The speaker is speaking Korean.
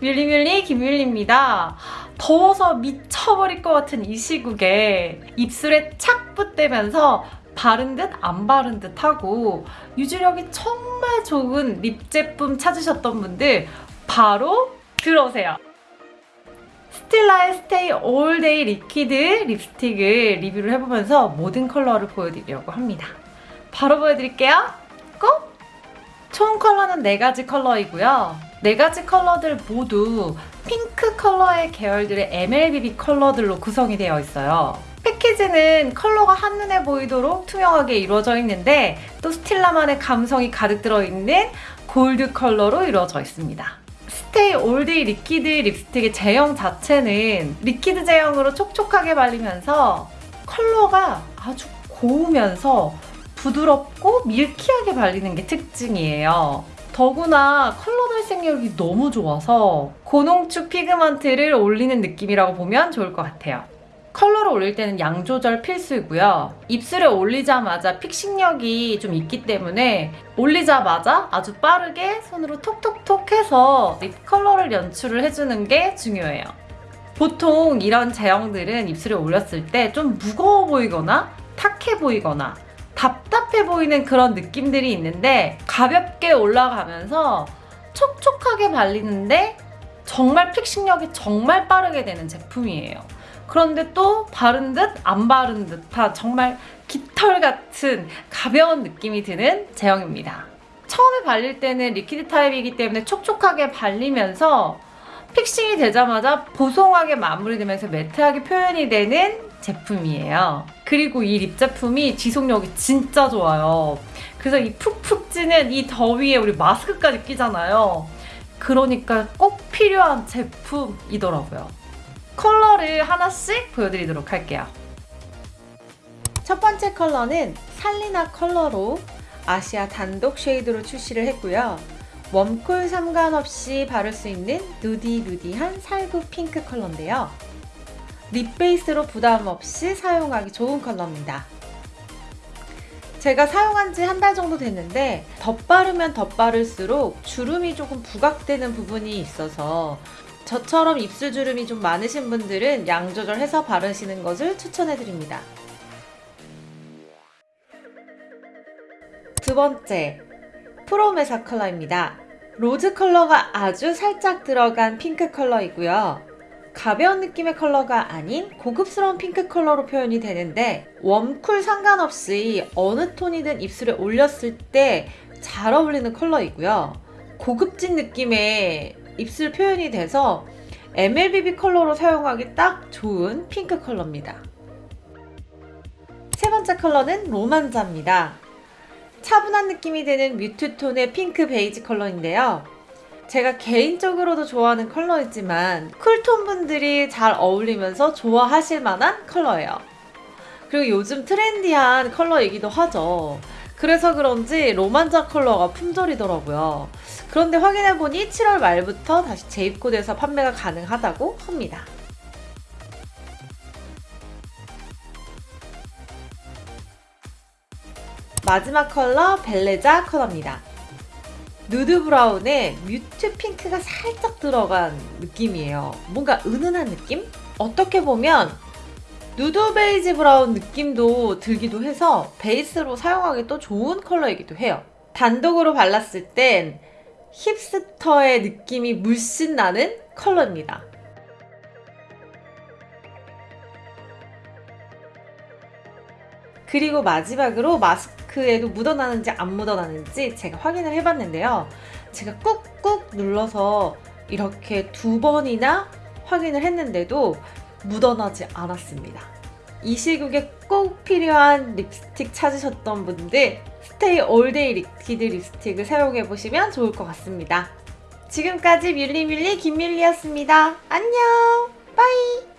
뮬리뮬리 김뮬리입니다. 더워서 미쳐버릴 것 같은 이 시국에 입술에 착 붙대면서 바른 듯 안 바른 듯 하고 유지력이 정말 좋은 립 제품 찾으셨던 분들 바로 들어오세요. Stila의 Stay All Day Liquid Lipstick을 리뷰를 해보면서 모든 컬러를 보여드리려고 합니다. 바로 보여드릴게요. 꼭! 총 컬러는 4가지 컬러이고요. 4가지 컬러들 모두 핑크 컬러의 계열들의 MLBB 컬러들로 구성이 되어 있어요. 패키지는 컬러가 한눈에 보이도록 투명하게 이루어져 있는데 또 Stila만의 감성이 가득 들어있는 골드 컬러로 이루어져 있습니다. Stay All Day Liquid Lipstick의 제형 자체는 liquid 제형으로 촉촉하게 발리면서 컬러가 아주 고우면서 부드럽고 milky하게 발리는 게 특징이에요. 더구나 컬러 발색력이 너무 좋아서 고농축 pigment를 올리는 느낌이라고 보면 좋을 것 같아요. 컬러를 올릴 때는 양 조절 필수이고요. 입술에 올리자마자 fixing력이 좀 있기 때문에 올리자마자 아주 빠르게 손으로 톡톡톡 해서 lip 컬러를 연출을 해주는 게 중요해요. 보통 이런 제형들은 입술에 올렸을 때 좀 무거워 보이거나 탁해 보이거나 답답해 보이는 그런 느낌들이 있는데 가볍게 올라가면서 촉촉하게 발리는데 정말 fixing력이 정말 빠르게 되는 제품이에요. 그런데 또 바른 듯 안 바른 듯한 정말 깃털 같은 가벼운 느낌이 드는 제형입니다. 처음에 발릴 때는 liquid 타입이기 때문에 촉촉하게 발리면서 fixing이 되자마자 보송하게 마무리되면서 matte하게 표현이 되는 제품이에요. 그리고 이 lip 제품이 지속력이 진짜 좋아요. 그래서 이 푹푹 찌는 이 더위에 우리 마스크까지 끼잖아요. 그러니까 꼭 필요한 제품이더라고요. 컬러를 하나씩 보여드리도록 할게요. 첫 번째 컬러는 살리나 컬러로 아시아 단독 shade로 출시를 했고요. warm cool 상관없이 바를 수 있는 nudy nudy한 살구 핑크 컬러인데요. lip 베이스로 부담 없이 사용하기 좋은 컬러입니다. 제가 사용한 지 한 달 정도 됐는데 덧바르면 덧바를수록 주름이 조금 부각되는 부분이 있어서 저처럼 입술 주름이 좀 많으신 분들은 양 조절해서 바르시는 것을 추천해드립니다. 두 번째, 프로메사 컬러입니다. rose 컬러가 아주 살짝 들어간 핑크 컬러이고요. 가벼운 느낌의 컬러가 아닌 고급스러운 핑크 컬러로 표현이 되는데 warm cool 상관없이 어느 톤이든 입술에 올렸을 때 잘 어울리는 컬러이고요. 고급진 느낌의 입술 표현이 돼서 MLBB 컬러로 사용하기 딱 좋은 핑크 컬러입니다. 세 번째 컬러는 로만자입니다. 차분한 느낌이 드는 mute톤의 핑크 베이지 컬러인데요. 제가 개인적으로도 좋아하는 컬러이지만 cool톤 분들이 잘 어울리면서 좋아하실 만한 컬러예요. 그리고 요즘 trendy한 컬러이기도 하죠. 그래서 그런지 로만자 컬러가 품절이더라고요. 그런데 확인해보니 7월 말부터 다시 재입고돼서 판매가 가능하다고 합니다. 마지막 컬러 벨레자 컬러입니다. 누드 brown에 mute 핑크가 살짝 들어간 느낌이에요. 뭔가 은은한 느낌? 어떻게 보면 누드 베이지 brown 느낌도 들기도 해서 베이스로 사용하기 또 좋은 컬러이기도 해요. 단독으로 발랐을 땐 hipster의 느낌이 물씬 나는 컬러입니다. 그리고 마지막으로 마스크에도 묻어나는지 안 묻어나는지 제가 확인을 해봤는데요. 제가 꾹꾹 눌러서 이렇게 두 번이나 확인을 했는데도 묻어나지 않았습니다. 이 시국에 꼭 필요한 립스틱 찾으셨던 분들 Stay All Day Liquid 립스틱을 사용해보시면 좋을 것 같습니다. 지금까지 뮬리뮬리 김밀리였습니다. 안녕! Bye!